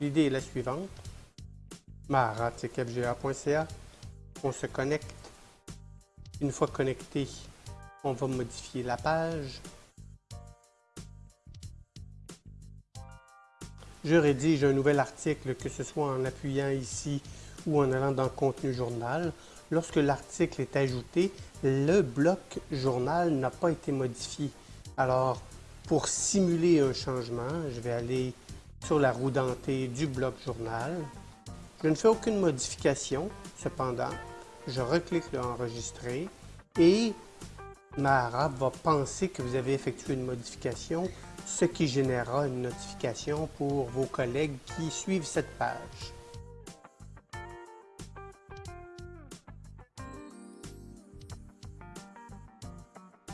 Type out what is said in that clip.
L'idée est la suivante. marat.fga.ca. On se connecte. Une fois connecté, on va modifier la page. Je rédige un nouvel article, que ce soit en appuyant ici ou en allant dans Contenu journal. Lorsque l'article est ajouté, le bloc journal n'a pas été modifié. Alors, pour simuler un changement, je vais aller sur la roue dentée du bloc journal. Je ne fais aucune modification, cependant, je reclique le Enregistrer et Mahara va penser que vous avez effectué une modification, ce qui générera une notification pour vos collègues qui suivent cette page.